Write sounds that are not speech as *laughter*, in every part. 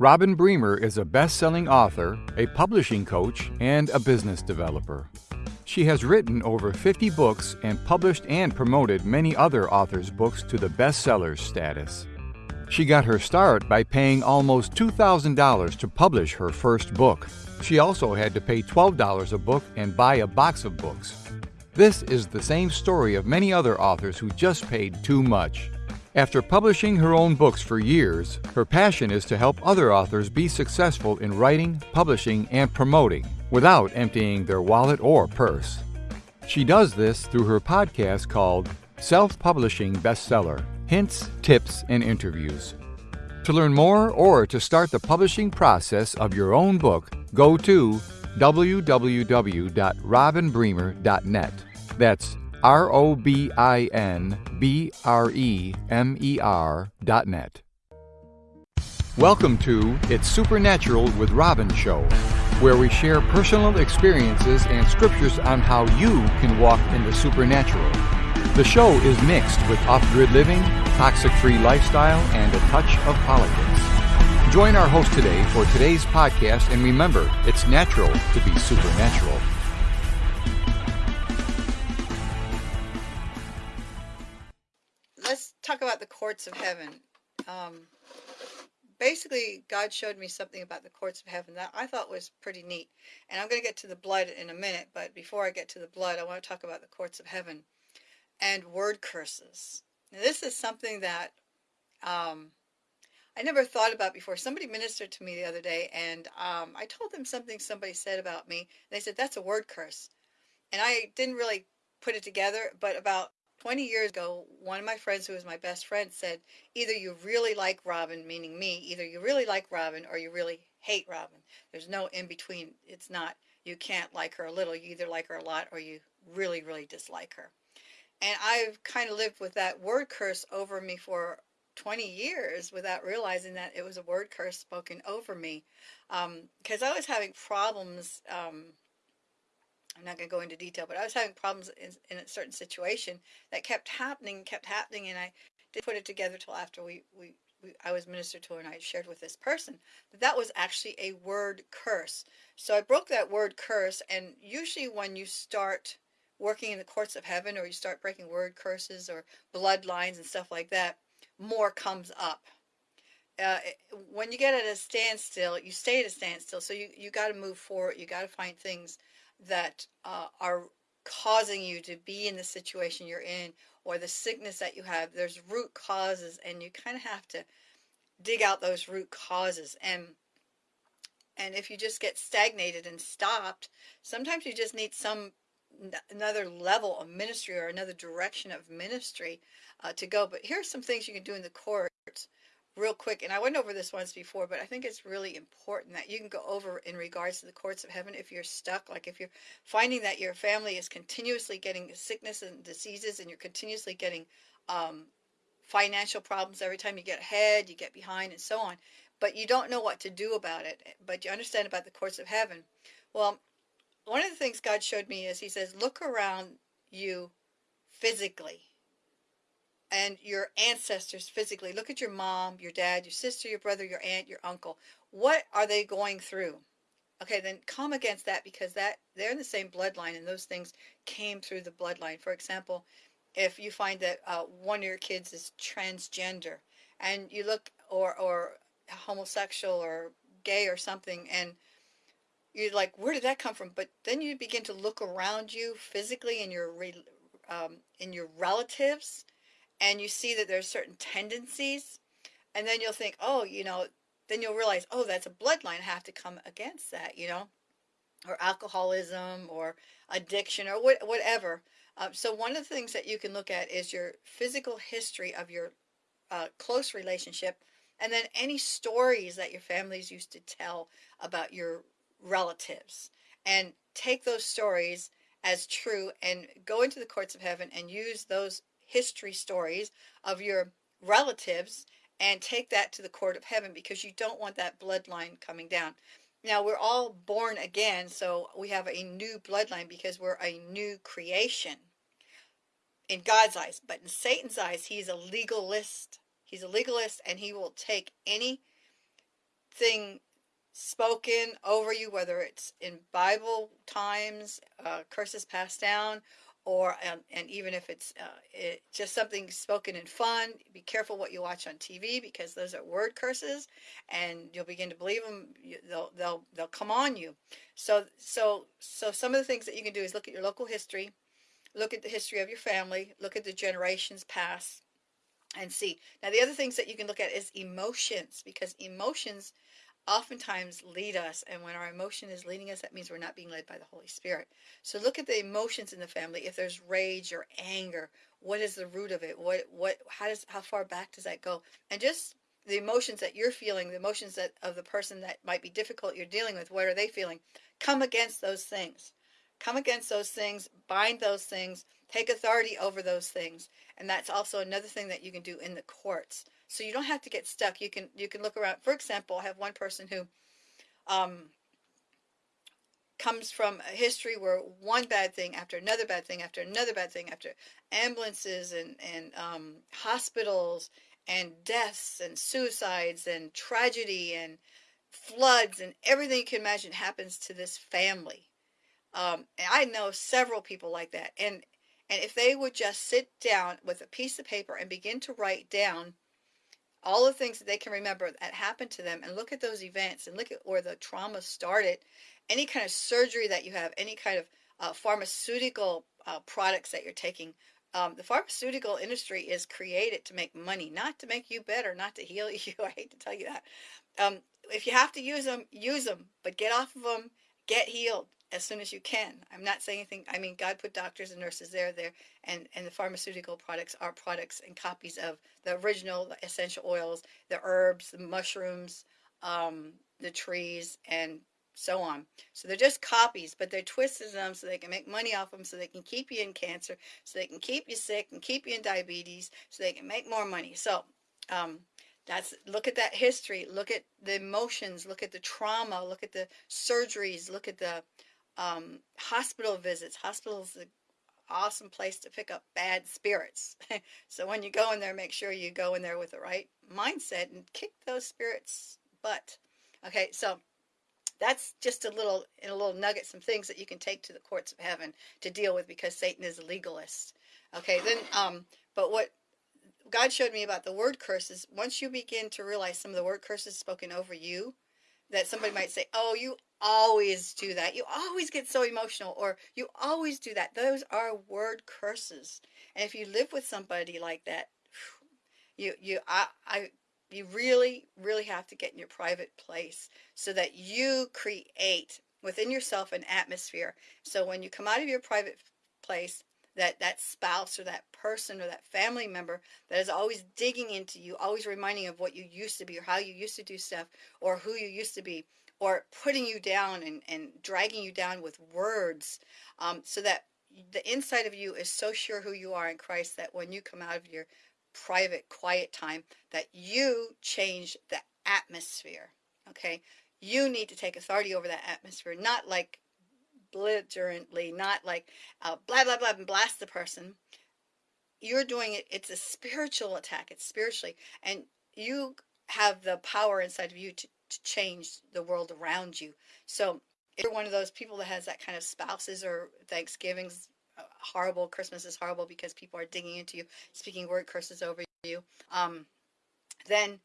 Robin Bremer is a best selling author, a publishing coach, and a business developer. She has written over 50 books and published and promoted many other authors' books to the bestsellers status. She got her start by paying almost $2,000 to publish her first book. She also had to pay $12 a book and buy a box of books. This is the same story of many other authors who just paid too much. After publishing her own books for years, her passion is to help other authors be successful in writing, publishing, and promoting without emptying their wallet or purse. She does this through her podcast called Self Publishing Bestseller hints, tips, and interviews. To learn more or to start the publishing process of your own book, go to www.robinbremer.net. That's R O B I N B R E M E R dot net. Welcome to It's Supernatural with Robin Show, where we share personal experiences and scriptures on how you can walk in the supernatural. The show is mixed with off grid living, toxic free lifestyle, and a touch of politics. Join our host today for today's podcast, and remember, it's natural to be supernatural. Courts of heaven. Um, basically, God showed me something about the courts of heaven that I thought was pretty neat. And I'm going to get to the blood in a minute, but before I get to the blood, I want to talk about the courts of heaven and word curses. Now, this is something that um, I never thought about before. Somebody ministered to me the other day, and um, I told them something somebody said about me. and They said, That's a word curse. And I didn't really put it together, but about 20 years ago, one of my friends who was my best friend said, Either you really like Robin, meaning me, either you really like Robin or you really hate Robin. There's no in between. It's not, you can't like her a little. You either like her a lot or you really, really dislike her. And I've kind of lived with that word curse over me for 20 years without realizing that it was a word curse spoken over me. Because um, I was having problems. Um, I'm not going to go into detail, but I was having problems in, in, a certain situation that kept happening, kept happening, and I didn't put it together till after we, we, we I was ministered to and I shared with this person that that was actually a word curse. So I broke that word curse, and usually when you start working in the courts of heaven or you start breaking word curses or bloodlines and stuff like that, more comes up. Uh, when you get at a standstill, you stay at a standstill. So you, you got to move forward. You got to find things that uh, are causing you to be in the situation you're in or the sickness that you have. There's root causes, and you kind of have to dig out those root causes. And and if you just get stagnated and stopped, sometimes you just need some another level of ministry or another direction of ministry uh, to go. But here are some things you can do in the courts real quick. And I went over this once before, but I think it's really important that you can go over in regards to the courts of heaven if you're stuck. Like if you're finding that your family is continuously getting sickness and diseases and you're continuously getting um, financial problems every time you get ahead, you get behind, and so on. But you don't know what to do about it. But you understand about the courts of heaven. Well, one of the things God showed me is He says, look around you physically and your ancestors physically. Look at your mom, your dad, your sister, your brother, your aunt, your uncle. What are they going through? Okay, then come against that because that they're in the same bloodline and those things came through the bloodline. For example, if you find that uh, one of your kids is transgender and you look or or homosexual or gay or something and you're like, where did that come from? But then you begin to look around you physically in your um, in your relatives, and you see that there's certain tendencies, and then you'll think, oh, you know, then you'll realize, oh, that's a bloodline. I have to come against that, you know, or alcoholism or addiction or what, whatever. Um, so one of the things that you can look at is your physical history of your uh, close relationship, and then any stories that your families used to tell about your relatives and take those stories as true and go into the courts of heaven and use those history stories of your relatives and take that to the court of heaven because you don't want that bloodline coming down. Now, we're all born again, so we have a new bloodline because we're a new creation in God's eyes. But in Satan's eyes, he's a legalist. He's a legalist and he will take any anything spoken over you, whether it's in Bible times, uh, curses passed down, or and, even if it's uh, it, just something spoken in fun, be careful what you watch on TV because those are word curses, and you'll begin to believe them. You, they'll they'll they'll come on you. So so so some of the things that you can do is look at your local history, look at the history of your family, look at the generations past, and see. Now the other things that you can look at is emotions because emotions oftentimes lead us and when our emotion is leading us that means we're not being led by the holy spirit. So look at the emotions in the family. If there's rage or anger what is the root of it? What what how does how far back does that go? And just the emotions that you're feeling the emotions that of the person that might be difficult you're dealing with what are they feeling? Come against those things. Come against those things bind those things take authority over those things. And that's also another thing that you can do in the courts so you don't have to get stuck. You can you can look around. For example, I have one person who um, comes from a history where one bad thing after another bad thing after another bad thing after ambulances and and um, hospitals and deaths and suicides and tragedy and floods and everything you can imagine happens to this family. Um, and I know several people like that. And and if they would just sit down with a piece of paper and begin to write down all the things that they can remember that happened to them and look at those events and look at where the trauma started. Any kind of surgery that you have any kind of uh, pharmaceutical uh, products that you're taking um, the pharmaceutical industry is created to make money not to make you better not to heal *laughs* you i hate to tell you that. Um, if you have to use them use them but get off of them get healed as soon as you can. I'm not saying anything. I mean, God put doctors and nurses there, there, and and the pharmaceutical products are products and copies of the original the essential oils, the herbs, the mushrooms, um, the trees, and so on. So they're just copies, but they're twisted them so they can make money off them, so they can keep you in cancer, so they can keep you sick and keep you in diabetes, so they can make more money. So. Um, that's look at that history look at the emotions look at the trauma look at the surgeries look at the um, hospital visits. Hospitals an awesome place to pick up bad spirits. *laughs* so when you go in there, make sure you go in there with the right mindset and kick those spirits' butt. Okay, so that's just a little in a little nugget, some things that you can take to the courts of heaven to deal with because Satan is a legalist. Okay, then um, but what God showed me about the word curses, once you begin to realize some of the word curses spoken over you, that somebody might say, "Oh, you always do that. You always get so emotional or you always do that. Those are word curses. And if you live with somebody like that, *sighs* you you I I you really really have to get in your private place so that you create within yourself an atmosphere. So when you come out of your private place, that that spouse or that person or that family member that is always digging into you, always reminding of what you used to be or how you used to do stuff or who you used to be or putting you down and, and dragging you down with words um, so that the inside of you is so sure who you are in Christ that when you come out of your private quiet time that you change the atmosphere okay? You need to take authority over that atmosphere not like belligerently not like uh, blah blah blah and blast the person. You're doing it it's a spiritual attack it's spiritually and you have the power inside of you to to change the world around you. So if you're one of those people that has that kind of spouses or Thanksgiving's uh, horrible, Christmas is horrible because people are digging into you, speaking word curses over you, um, then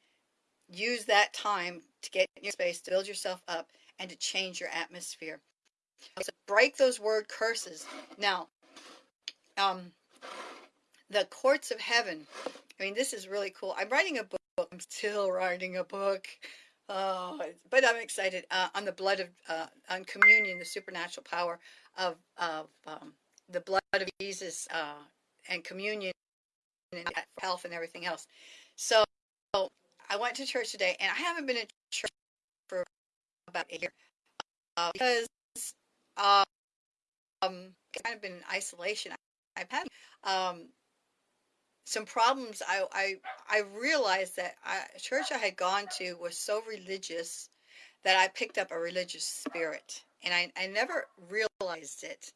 use that time to get in your space, to build yourself up, and to change your atmosphere. So break those word curses. Now, um, the courts of heaven. I mean, this is really cool. I'm writing a book. I'm still writing a book. Oh, but I'm excited uh, on the blood of uh, on communion, the supernatural power of of um, the blood of Jesus uh, and communion and health and everything else. So I went to church today, and I haven't been in church for about a year uh, because um, I've kind of been in isolation. I've had um, some problems I, I I realized that a church I had gone to was so religious that I picked up a religious spirit and I, I never realized it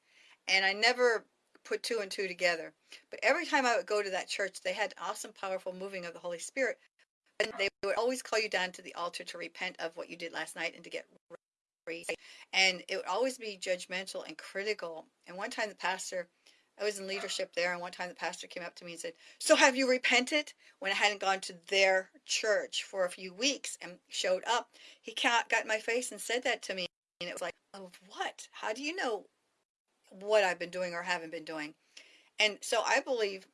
and I never put two and two together but every time I would go to that church they had awesome powerful moving of the Holy Spirit And they would always call you down to the altar to repent of what you did last night and to get raised. And it would always be judgmental and critical. And one time the pastor, I was in leadership there, and one time the pastor came up to me and said, So have you repented? When I hadn't gone to their church for a few weeks and showed up, he got in my face and said that to me. And it was like, what? How do you know what I've been doing or haven't been doing? And so I believe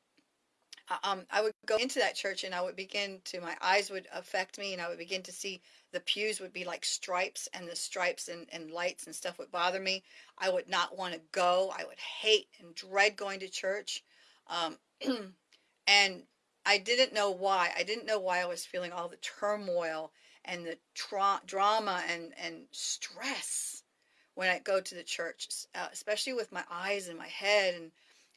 um, I would go into that church and I would begin to, my eyes would affect me and I would begin to see the pews would be like stripes and the stripes and, and lights and stuff would bother me. I would not want to go. I would hate and dread going to church. Um, *clears throat* and I didn't know why. I didn't know why I was feeling all the turmoil and the tra- drama and, and stress when I go to the church, uh, especially with my eyes and my head and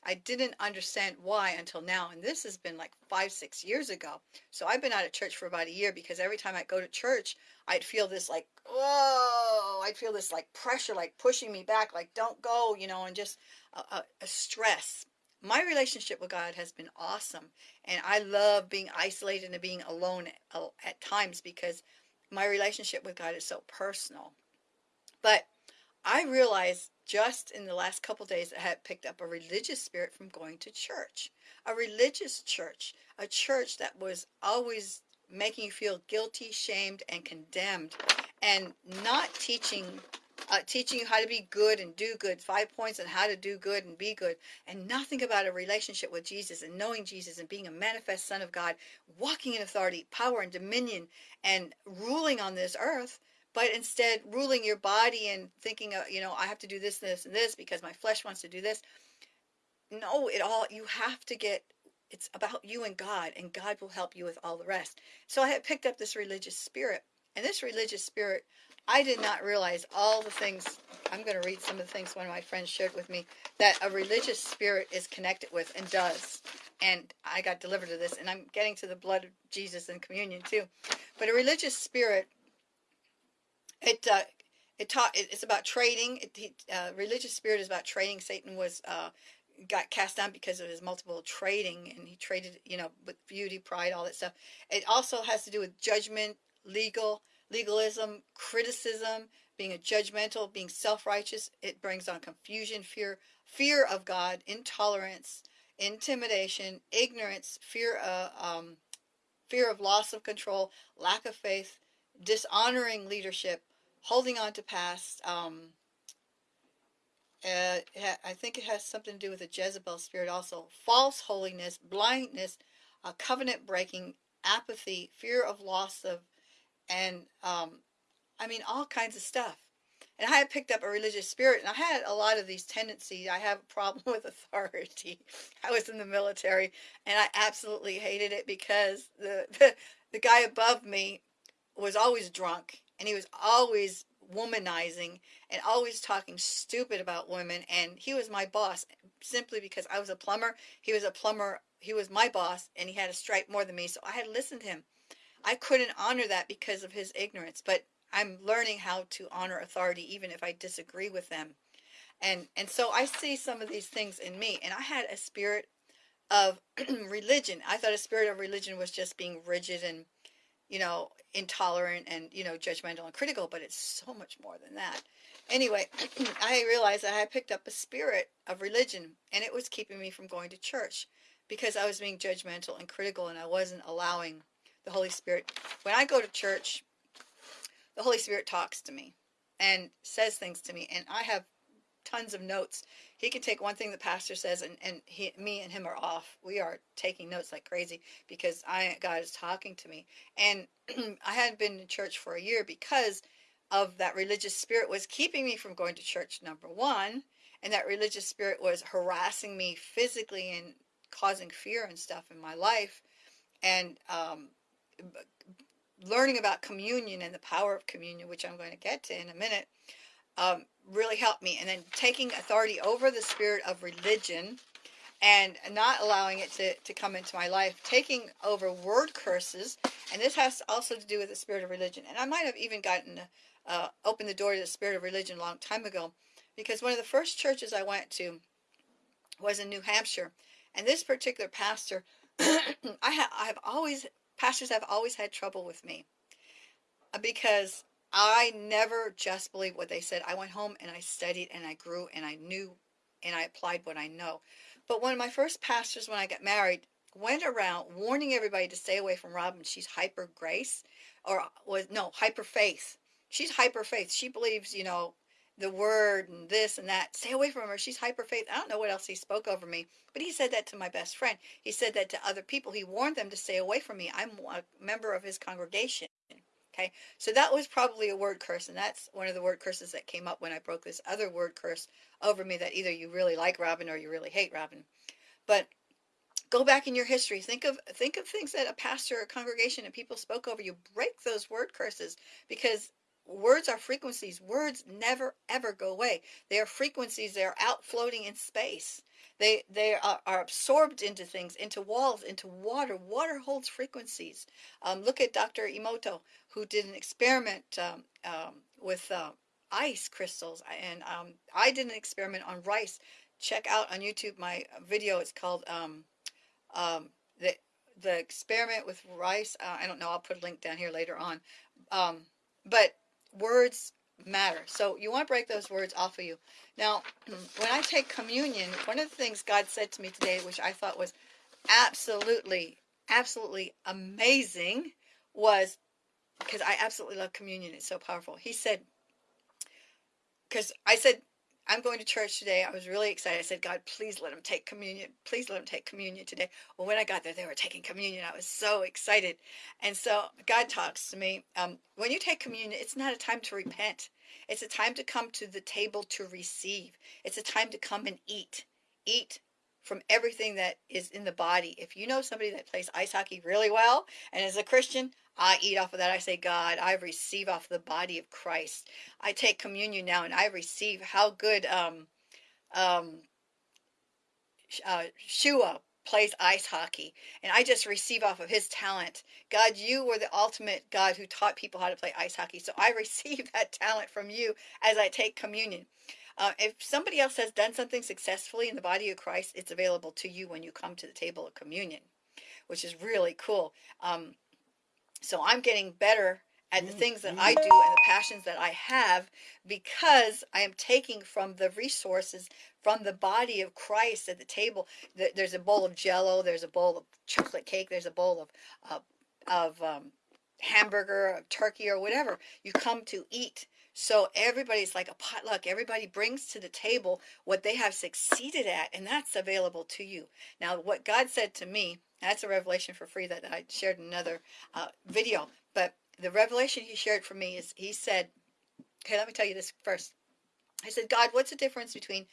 I didn't understand why until now. And this has been like five, six years ago. So I've been out of church for about a year because every time I go to church, I'd feel this like, oh, I'd feel this like pressure, like pushing me back, like don't go, you know, and just a, a, a stress. My relationship with God has been awesome. And I love being isolated and being alone at, at times because my relationship with God is so personal. But I realized just in the last couple days I had picked up a religious spirit from going to church. A religious church, a church that was always making you feel guilty, shamed, and condemned, and not teaching uh, teaching you how to be good and do good, five points on how to do good and be good, and nothing about a relationship with Jesus and knowing Jesus and being a manifest Son of God, walking in authority, power, and dominion, and ruling on this earth but instead ruling your body and thinking, you know, I have to do this, this, and this because my flesh wants to do this. No, it all, you have to get, it's about you and God, and God will help you with all the rest. So I had picked up this religious spirit, and this religious spirit, I did not realize all the things. I'm going to read some of the things one of my friends shared with me that a religious spirit is connected with and does. And I got delivered to this, and I'm getting to the blood of Jesus and communion too. But a religious spirit it uh, it taught. It's about trading. It, uh, religious spirit is about trading. Satan was uh, got cast down because of his multiple trading, and he traded, you know, with beauty, pride, all that stuff. It also has to do with judgment, legal, legalism, criticism, being a judgmental, being self-righteous. It brings on confusion, fear, fear of God, intolerance, intimidation, ignorance, fear, uh, um, fear of loss of control, lack of faith, dishonoring leadership, holding on to past. Um, uh, I think it has something to do with the Jezebel spirit also. False holiness, blindness, uh, covenant breaking, apathy, fear of loss of, and um, I mean, all kinds of stuff. And I had picked up a religious spirit, and I had a lot of these tendencies. I have a problem *laughs* with authority. I was in the military, and I absolutely hated it because the, the, *laughs* the guy above me was always drunk and he was always womanizing and always talking stupid about women and he was my boss simply because I was a plumber. He was a plumber he was my boss and he had a stripe more than me so I had listened to him. I couldn't honor that because of his ignorance but I'm learning how to honor authority even if I disagree with them. And and so I see some of these things in me and I had a spirit of *clears throat* religion. I thought a spirit of religion was just being rigid and you know, intolerant and, you know, judgmental and critical, but it's so much more than that. Anyway, *clears throat* I realized that I picked up a spirit of religion and it was keeping me from going to church because I was being judgmental and critical and I wasn't allowing the Holy Spirit. When I go to church, the Holy Spirit talks to me and says things to me and I have tons of notes. He can take one thing the pastor says, and and he, me and him are off. We are taking notes like crazy because I God is talking to me, and *clears throat* I hadn't been in church for a year because of that religious spirit was keeping me from going to church. Number one, and that religious spirit was harassing me physically and causing fear and stuff in my life, and um, learning about communion and the power of communion, which I'm going to get to in a minute um, really helped me. And then taking authority over the spirit of religion and not allowing it to, to come into my life, taking over word curses. And this has also to do with the spirit of religion. And I might have even gotten, uh, opened the door to the spirit of religion a long time ago because one of the first churches I went to was in New Hampshire. And this particular pastor, *clears throat* I, ha I have always pastors have always had trouble with me uh, because I never just believed what they said. I went home and I studied and I grew and I knew and I applied what I know. But one of my first pastors, when I got married, went around warning everybody to stay away from Robin. She's hyper grace, or was no hyper faith. She's hyper faith. She believes, you know, the word and this and that. Stay away from her. She's hyper faith. I don't know what else he spoke over me, but he said that to my best friend. He said that to other people. He warned them to stay away from me. I'm a member of his congregation. Okay, so that was probably a word curse, and that's one of the word curses that came up when I broke this other word curse over me that either you really like Robin or you really hate Robin. But go back in your history. Think of think of things that a pastor or congregation and people spoke over you. Break those word curses because words are frequencies. Words never ever go away. They are frequencies. They are out floating in space. They they are, are absorbed into things, into walls, into water. Water holds frequencies. Um, look at Dr. Emoto, who did an experiment um, um, with uh, ice crystals, and um, I did an experiment on rice. Check out on YouTube my video. It's called um, um, the the experiment with rice. Uh, I don't know. I'll put a link down here later on. but words matter. So you want to break those words off of you. Now, *clears throat* when I take communion, one of the things God said to me today, which I thought was absolutely, absolutely amazing, was because I absolutely love communion. It's so powerful. He said, because I said, I'm going to church today. I was really excited. I said, God, please let them take communion. Please let them take communion today. Well, when I got there, they were taking communion. I was so excited. And so God talks to me. Um, when you take communion, it's not a time to repent. It's a time to come to the table to receive. It's a time to come and eat. Eat from everything that is in the body. If you know somebody that plays ice hockey really well and is a Christian, I eat off of that. I say, God, I receive off the body of Christ. I take communion now and I receive how good um, um, uh, Shua plays ice hockey. And I just receive off of his talent. God, you were the ultimate God who taught people how to play ice hockey. So I *laughs* receive that talent from you as I take communion. Uh, if somebody else has done something successfully in the body of Christ, it's available to you when you come to the table of communion, which is really cool. Um, so I'm getting better at the things that I do and the passions that I have because I am taking from the resources from the body of Christ at the table. There's a bowl of jello, there's a bowl of chocolate cake, there's a bowl of, uh, of um, hamburger, turkey, or whatever. You come to eat. So everybody's like a potluck. Everybody brings to the table what they have succeeded at, and that's available to you. Now, what God said to me, that's a revelation for free that I shared in another uh, video. But the revelation he shared for me is he said, okay, let me tell you this first. I said, God, what's the difference between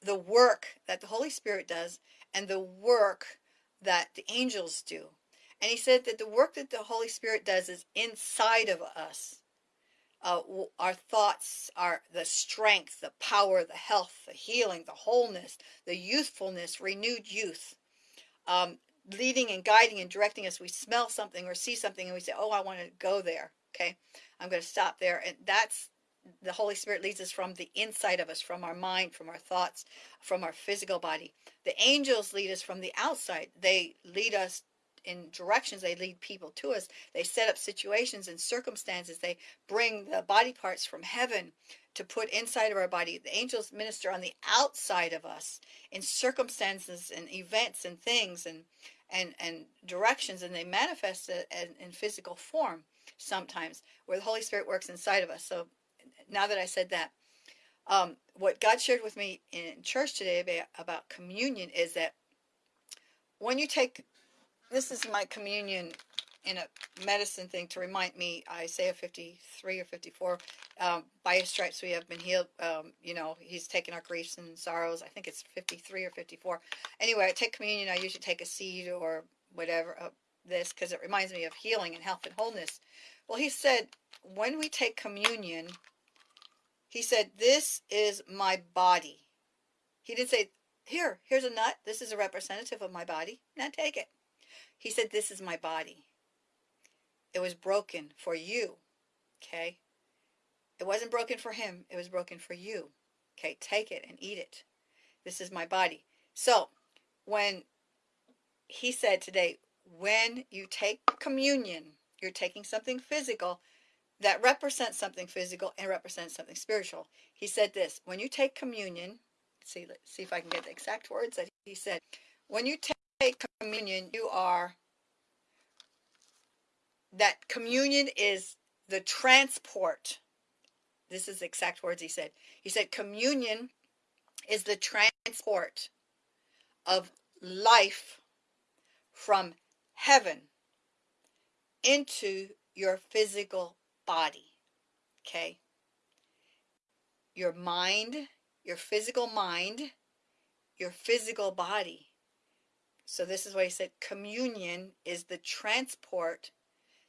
the work that the Holy Spirit does and the work that the angels do? And he said that the work that the Holy Spirit does is inside of us. Uh, our thoughts are the strength, the power, the health, the healing, the wholeness, the youthfulness, renewed youth, um, leading and guiding and directing us. We smell something or see something and we say, Oh, I want to go there. Okay, I'm going to stop there. And that's the Holy Spirit leads us from the inside of us, from our mind, from our thoughts, from our physical body. The angels lead us from the outside. They lead us in directions. They lead people to us. They set up situations and circumstances. They bring the body parts from heaven to put inside of our body. The angels minister on the outside of us in circumstances and events and things and and and directions, and they manifest it in, in physical form sometimes, where the Holy Spirit works inside of us. So now that I said that, um, what God shared with me in church today about, about communion is that when you take this is my communion in a medicine thing to remind me Isaiah 53 or 54 um, by his stripes we have been healed um, you know he's taken our griefs and sorrows I think it's 53 or 54 anyway I take communion I usually take a seed or whatever of this because it reminds me of healing and health and wholeness. Well he said when we take communion he said this is my body. He didn't say here here's a nut. This is a representative of my body. Now take it he said, This is my body. It was broken for you. Okay? It wasn't broken for him, it was broken for you. Okay, take it and eat it. This is my body. So, when he said today, when you take communion, you're taking something physical that represents something physical and represents something spiritual. He said this when you take communion, see, see if I can get the exact words that he said. When you take communion, you are, that communion is the transport. This is the exact words he said. He said, communion is the transport of life from heaven into your physical body. Okay? Your mind, your physical mind, your physical body. So this is why he said communion is the transport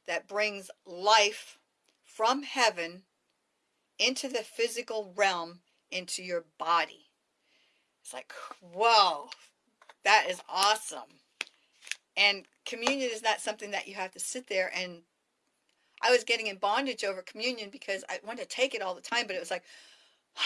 that brings life from heaven into the physical realm into your body. It's like, whoa, that is awesome. And communion is not something that you have to sit there and I was getting in bondage over communion because I wanted to take it all the time, but it was like,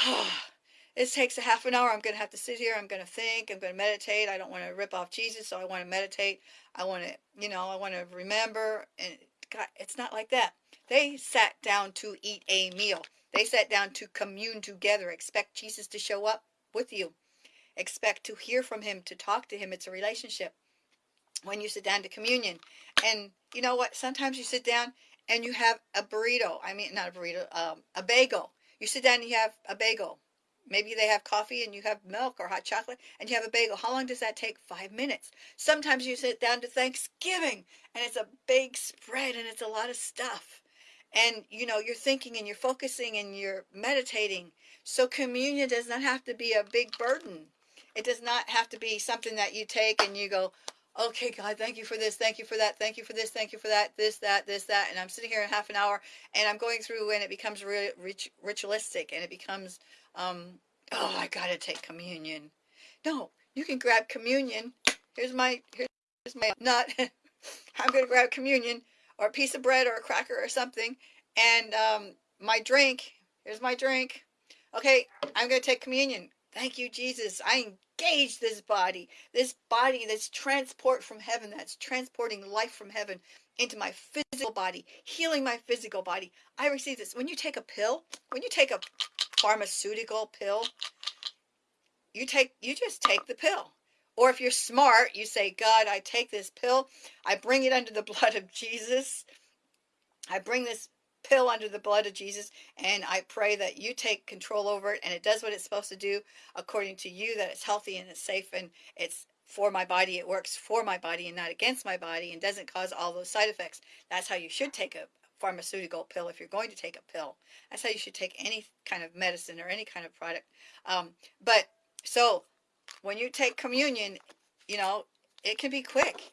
oh, *sighs* this takes a half an hour. I'm going to have to sit here. I'm going to think. I'm going to meditate. I don't want to rip off Jesus, so I want to meditate. I want to, you know, I want to remember. And God, it's not like that. They sat down to eat a meal. They sat down to commune together. Expect Jesus to show up with you. Expect to hear from him, to talk to him. It's a relationship when you sit down to communion. And you know what? Sometimes you sit down and you have a burrito. I mean, not a burrito, um, a bagel. You sit down and you have a bagel. Maybe they have coffee and you have milk or hot chocolate and you have a bagel. How long does that take? Five minutes. Sometimes you sit down to Thanksgiving and it's a big spread and it's a lot of stuff. And you know, you're thinking and you're focusing and you're meditating. So communion does not have to be a big burden. It does not have to be something that you take and you go, okay, God, thank you for this, thank you for that, thank you for this, thank you for that, this, that, this, that. And I'm sitting here in half an hour and I'm going through and it becomes really rit ritualistic and it becomes, um, oh, I got to take communion. No, you can grab communion. Here's my, here's my nut. *laughs* I'm going to grab communion or a piece of bread or a cracker or something. And um, my drink, here's my drink. Okay, I'm going to take communion. Thank you, Jesus. I engage this body, this body that's transport from heaven, that's transporting life from heaven into my physical body, healing my physical body. I receive this. When you take a pill, when you take a pharmaceutical pill, you take you just take the pill. Or if you're smart, you say, God, I take this pill, I bring it under the *laughs* blood of Jesus. I bring this pill under the blood of Jesus. And I pray that you take control over it and it does what it's supposed to do according to you, that it's healthy and it's safe and it's for my body. It works for my body and not against my body and doesn't cause all those side effects. That's how you should take a pharmaceutical pill if you're going to take a pill. That's how you should take any kind of medicine or any kind of product. Um, but so when you take communion, you know, it can be quick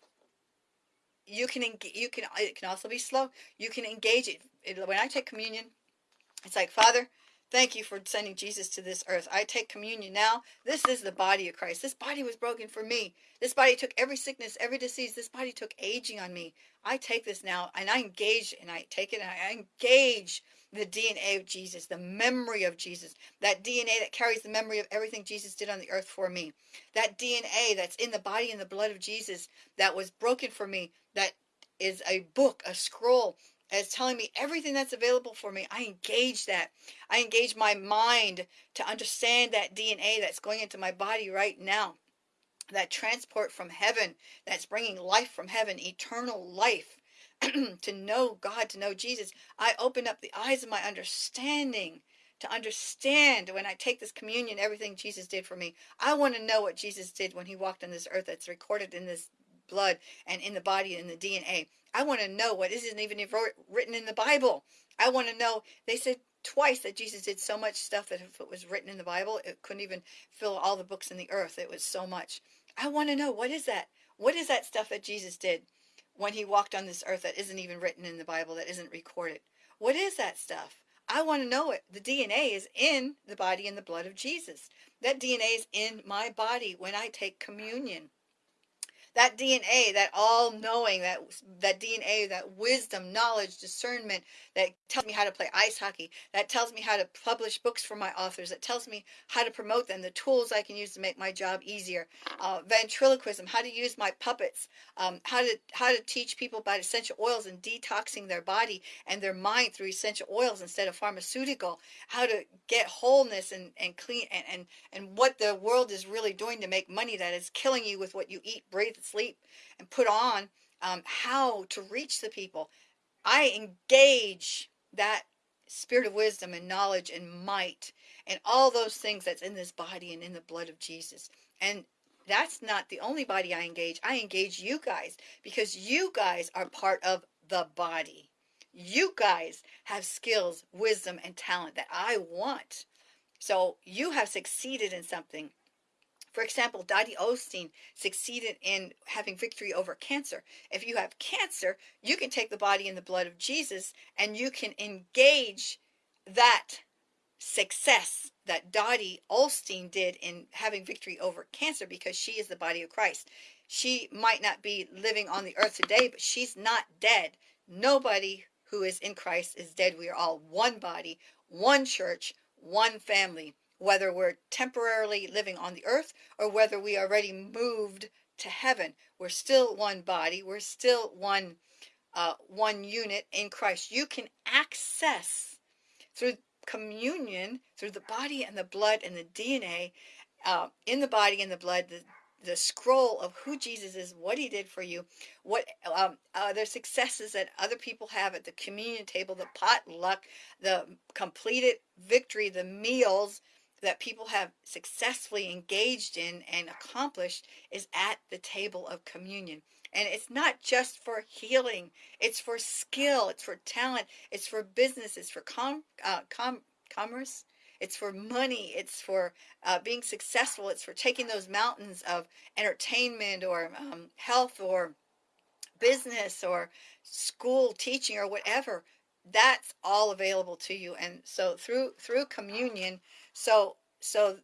you can you can it can also be slow you can engage it. it when i take communion it's like father thank you for sending jesus to this earth. I take communion now. This is the body of christ. This body was broken for me. This body took every sickness every disease. This body took aging on me. I take this now and i engage and i take it and i engage the DNA of Jesus, the memory of Jesus, that DNA that carries the memory of everything Jesus did on the earth for me, that DNA that's in the body and the blood of Jesus that was broken for me, that is a book, a scroll, as telling me everything that's available for me. I engage that. I engage my mind to understand that DNA that's going into my body right now. That transport from heaven, that's bringing life from heaven, eternal life *clears throat* to know God, to know Jesus, I open up the eyes of my understanding to understand when I take this communion, everything Jesus did for me. I want to know what Jesus did when he walked on this earth that's recorded in this blood and in the body and the DNA. I want to know what isn't even written in the Bible. I want to know, they said twice that Jesus did so much stuff that if it was written in the Bible, it couldn't even fill all the books in the earth. It was so much. I want to know, what is that? What is that stuff that Jesus did? when he walked on this earth that isn't even written in the Bible, that isn't recorded. What is that stuff? I want to know it. The DNA is in the body and the blood of Jesus. That DNA is in my body when I take communion. That DNA, that all knowing, that that DNA, that wisdom, knowledge, discernment that tells me how to play ice hockey, that tells me how to publish books for my authors, that tells me how to promote them, the tools I can use to make my job easier, uh, ventriloquism, how to use my puppets, um, how to how to teach people about essential oils and detoxing their body and their mind through essential oils instead of pharmaceutical, how to get wholeness and and clean and and, and what the world is really doing to make money that is killing you with what you eat, breathe, sleep and put on um, how to reach the people. I engage that spirit of wisdom and knowledge and might and all those things that's in this body and in the blood of Jesus. And that's not the only body I engage. I engage you guys because you guys are part of the body. You guys have skills, wisdom, and talent that I want. So you have succeeded in something. For example, Dodie Osteen succeeded in having victory over cancer. If you have cancer, you can take the body and the blood of Jesus and you can engage that success that Dodie Osteen did in having victory over cancer because she is the body of Christ. She might not be living on the earth today, but she's not dead. Nobody who is in Christ is dead. We are all one body, one church, one family whether we're temporarily living on the earth or whether we already moved to heaven. We're still one body. We're still one uh, one unit in Christ. You can access through communion, through the body and the blood and the DNA uh, in the body and the blood, the, the scroll of who Jesus is, what he did for you, what um, their successes that other people have at the communion table, the potluck, the completed victory, the meals, that people have successfully engaged in and accomplished is at the table of communion. And it's not just for healing, it's for skill, it's for talent, it's for business, it's for com, uh, com commerce, it's for money, it's for uh, being successful, it's for taking those mountains of entertainment or um, health or business or school teaching or whatever that's all available to you and so through through communion so so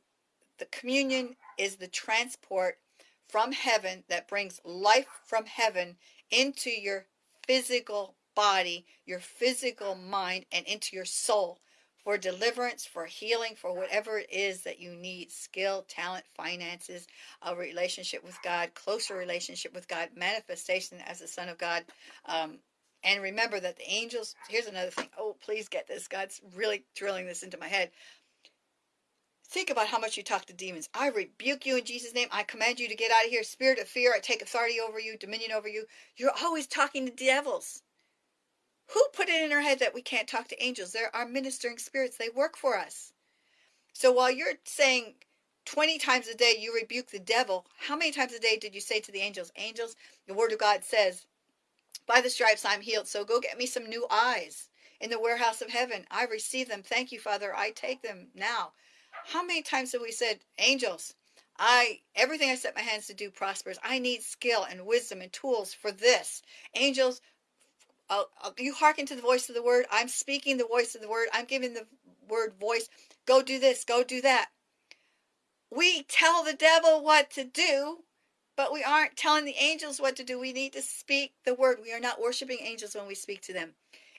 the communion is the transport from heaven that brings life from heaven into your physical body your physical mind and into your soul for deliverance for healing for whatever it is that you need skill talent finances a relationship with god closer relationship with god manifestation as the son of god um, and remember that the angels, here's another thing. Oh, please get this. God's really drilling this into my head. Think about how much you talk to demons. I rebuke you in Jesus' name. I command you to get out of here. Spirit of fear, I take authority over you, dominion over you. You're always talking to devils. Who put it in our head that we can't talk to angels? There are ministering spirits, they work for us. So while you're saying 20 times a day you rebuke the devil, how many times a day did you say to the angels, Angels, the word of God says, by the stripes I'm healed. So go get me some new eyes in the warehouse of heaven. I receive them. Thank you, Father. I take them now. How many times have we said, angels, I everything I set my hands to do prospers. I need skill and wisdom and tools for this. Angels, you hearken to the voice of the word. I'm speaking the voice of the word. I'm giving the word voice. Go do this. Go do that. We tell the devil what to do but we aren't telling the angels what to do. We need to speak the word. We are not worshiping angels when we speak to them.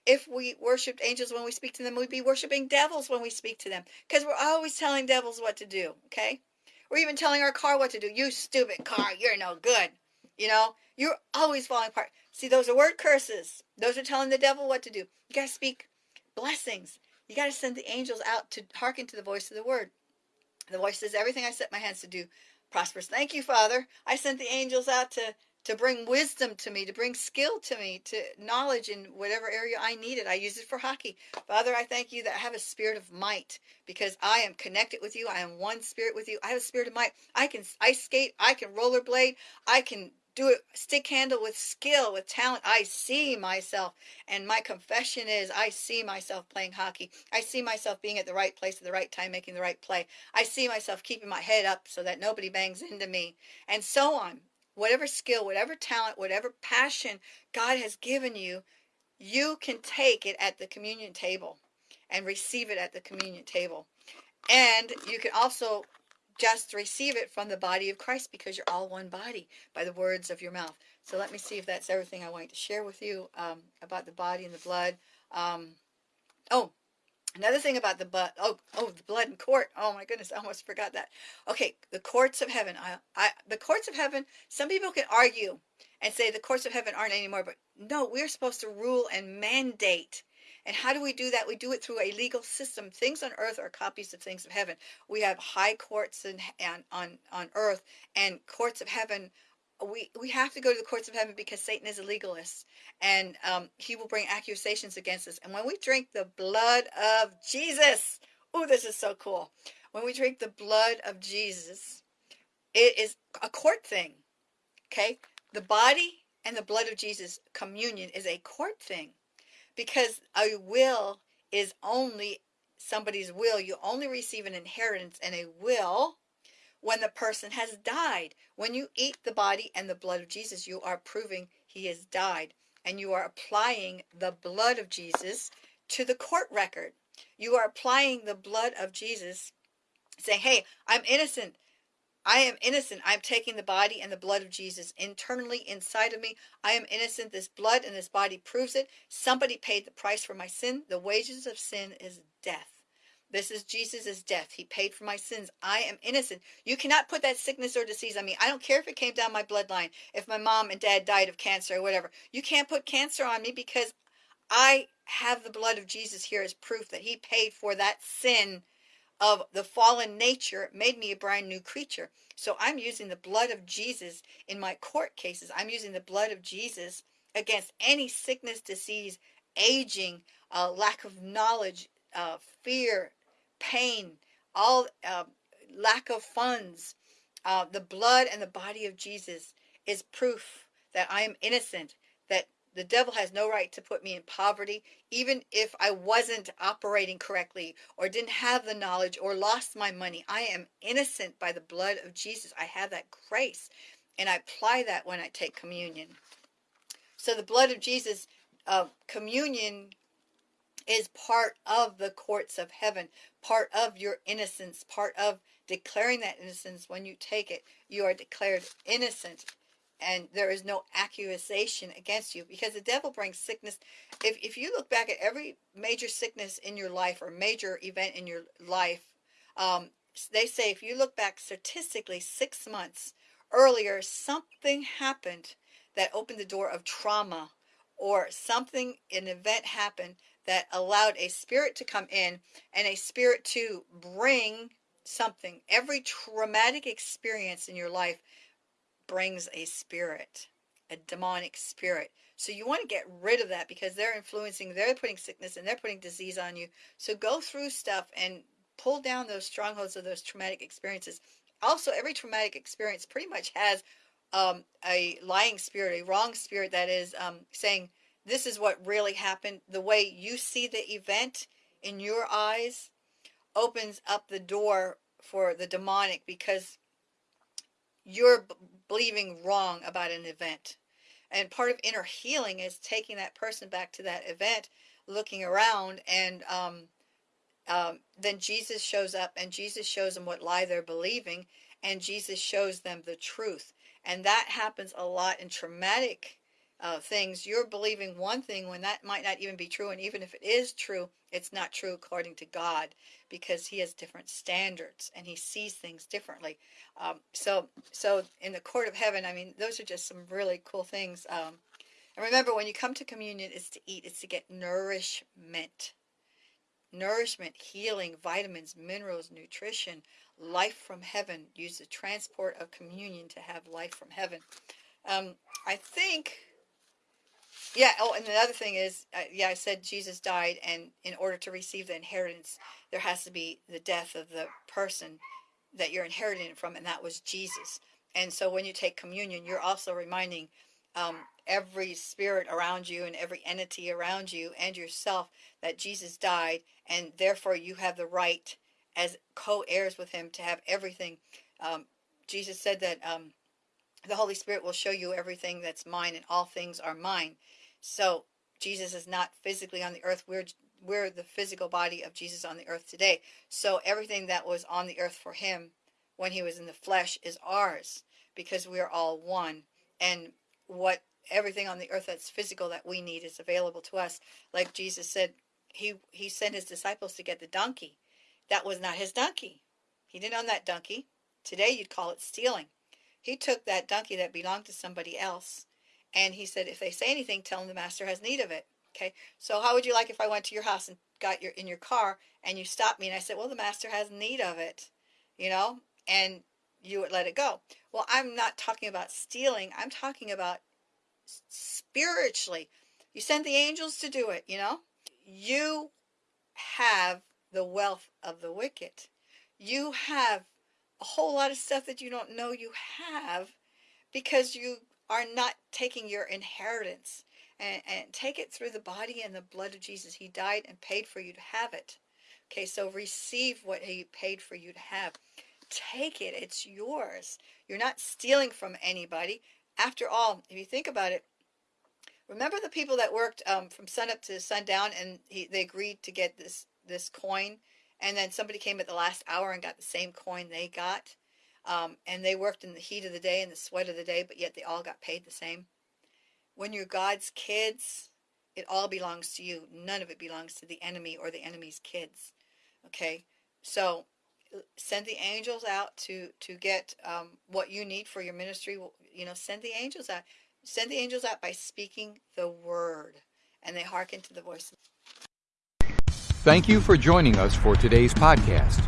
If we worshiped angels when we speak to them, we'd be worshiping devils when we speak to them because we're always telling devils what to do, okay? We're even telling our car what to do. You stupid car, you're no good. You know, you're always falling apart. See, those are word curses. Those are telling the devil what to do. You got to speak blessings. You got to send the angels out to hearken to the voice of the word. The voice says, Everything I set my hands to do, prosperous. Thank you, Father. I sent the angels out to to bring wisdom to me, to bring skill to me, to knowledge in whatever area I need it. I use it for hockey. Father, I thank you that I have a spirit of might because I am connected with you. I am one spirit with you. I have a spirit of might. I can ice skate. I can rollerblade. I can do it stick handle with skill, with talent. I see myself. And my confession is I see myself playing hockey. I see myself being at the right place at the right time, making the right play. I see myself keeping my head up so that nobody bangs into me, and so on. Whatever skill, whatever talent, whatever passion God has given you, you can take it at the communion table and receive it at the communion table. And you can also just receive it from the body of Christ because you're all one body by the words of your mouth. So let me see if that's everything I wanted to share with you um, about the body and the blood. Um, oh, another thing about the blood. Oh, oh, the blood in court. Oh my goodness, I almost forgot that. Okay, the courts of heaven. I, I, the courts of heaven. Some people can argue and say the courts of heaven aren't anymore, but no, we're supposed to rule and mandate and how do we do that? We do it through a legal system. Things on earth are copies of things of heaven. We have high courts and on on earth and courts of heaven. We we have to go to the courts of heaven because Satan is a legalist and um, he will bring accusations against us. And when we drink the blood of Jesus, oh, this is so cool. When we drink the blood of Jesus, it is a court thing. Okay, the body and the blood of Jesus communion is a court thing because a will is only somebody's will. You only receive an inheritance and a will when the person has died. When you eat the body and the blood of Jesus, you are proving he has died. And you are applying the blood of Jesus to the court record. You are applying the blood of Jesus, saying, Hey, I'm innocent. I am innocent. I am taking the body and the blood of Jesus internally inside of me. I am innocent. This blood and this body proves it. Somebody paid the price for my sin. The wages of sin is death. This is Jesus' death. He paid for my sins. I am innocent. You cannot put that sickness or disease on me. I don't care if it came down my bloodline, if my mom and dad died of cancer or whatever. You can't put cancer on me because I have the blood of Jesus here as proof that he paid for that sin of the fallen nature made me a brand new creature. So I'm using the blood of Jesus in my court cases. I'm using the blood of Jesus against any sickness, disease, aging, uh, lack of knowledge, uh, fear, pain, all uh, lack of funds. Uh, the blood and the body of Jesus is proof that I am innocent, that the devil has no right to put me in poverty, even if I wasn't operating correctly or didn't have the knowledge or lost my money. I am innocent by the blood of Jesus. I have that grace, and I apply that when I take communion. So the blood of Jesus, uh, communion is part of the courts of heaven, part of your innocence, part of declaring that innocence. When you take it, you are declared innocent and there is no accusation against you because the devil brings sickness. If, if you look back at every major sickness in your life or major event in your life, um, they say if you look back statistically six months earlier, something happened that opened the door of trauma or something, an event happened that allowed a spirit to come in and a spirit to bring something. Every traumatic experience in your life brings a spirit, a demonic spirit. So you want to get rid of that because they're influencing, they're putting sickness and they're putting disease on you. So go through stuff and pull down those strongholds of those traumatic experiences. Also, every traumatic experience pretty much has um, a lying spirit, a wrong spirit that is um, saying, this is what really happened. The way you see the event in your eyes opens up the door for the demonic because you're believing wrong about an event. And part of inner healing is taking that person back to that event, looking around, and um, um, then Jesus shows up and Jesus shows them what lie they're believing, and Jesus shows them the truth. And that happens a lot in traumatic uh, things, you're believing one thing when that might not even be true. And even if it is true, it's not true according to God because He has different standards and He sees things differently. Um, so, so in the court of heaven, I mean, those are just some really cool things. Um, and remember, when you come to communion, it's to eat, it's to get nourishment. Nourishment, healing, vitamins, minerals, nutrition, life from heaven. Use the transport of communion to have life from heaven. Um, I think yeah. Oh, and the other thing is, uh, yeah, I said Jesus died, and in order to receive the inheritance, there has to be the death of the person that you're inheriting from, and that was Jesus. And so when you take communion, you're also reminding um, every spirit around you and every entity around you and yourself that Jesus died, and therefore you have the right as co-heirs with him to have everything. Um, Jesus said that um, the Holy Spirit will show you everything that's mine, and all things are mine. So Jesus is not physically on the earth. We're we're the physical body of Jesus on the earth today. So everything that was on the earth for him when he was in the flesh is ours because we are all one. And what everything on the earth that's physical that we need is available to us. Like Jesus said, he he sent his disciples to get the donkey. That was not his donkey. He didn't own that donkey. Today you'd call it stealing. He took that donkey that belonged to somebody else and he said, if they say anything, tell them the master has need of it. Okay. So how would you like if I went to your house and got your in your car and you stopped me and I said, well, the master has need of it, you know, and you would let it go. Well, I'm not talking about stealing. I'm talking about spiritually. You send the angels to do it, you know. You have the wealth of the wicked. You have a whole lot of stuff that you don't know you have because you are not taking your inheritance and, and take it through the body and the blood of Jesus. He died and paid for you to have it. Okay, so receive what he paid for you to have. Take it. It's yours. You're not stealing from anybody. After all, if you think about it, remember the people that worked um, from sunup to sundown and he, they agreed to get this this coin and then somebody came at the last hour and got the same coin they got um, and they worked in the heat of the day and the sweat of the day, but yet they all got paid the same. When you're God's kids, it all belongs to you. None of it belongs to the enemy or the enemy's kids. Okay, so send the angels out to to get um, what you need for your ministry. You know, send the angels out. Send the angels out by speaking the word, and they hearken to the voice. Thank you for joining us for today's podcast.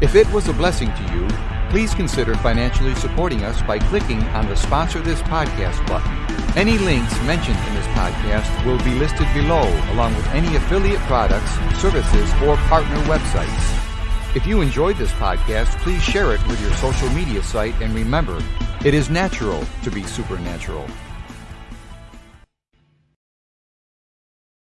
If it was a blessing to you Please consider financially supporting us by clicking on the Sponsor This Podcast button. Any links mentioned in this podcast will be listed below, along with any affiliate products, services, or partner websites. If you enjoyed this podcast, please share it with your social media site and remember, it is natural to be supernatural.